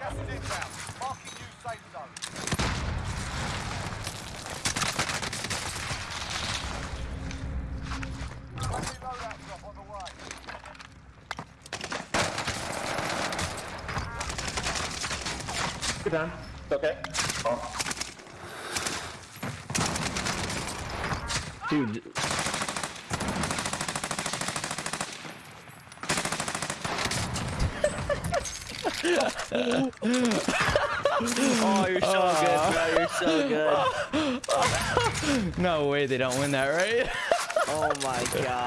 Gas is inbound. Marking new safe zone. Friendly loadout drop on the way. Good down. Okay. Oh. Dude. Oh, you're so ah. good, bro. You're so good. No way they don't win that, right? Oh my god.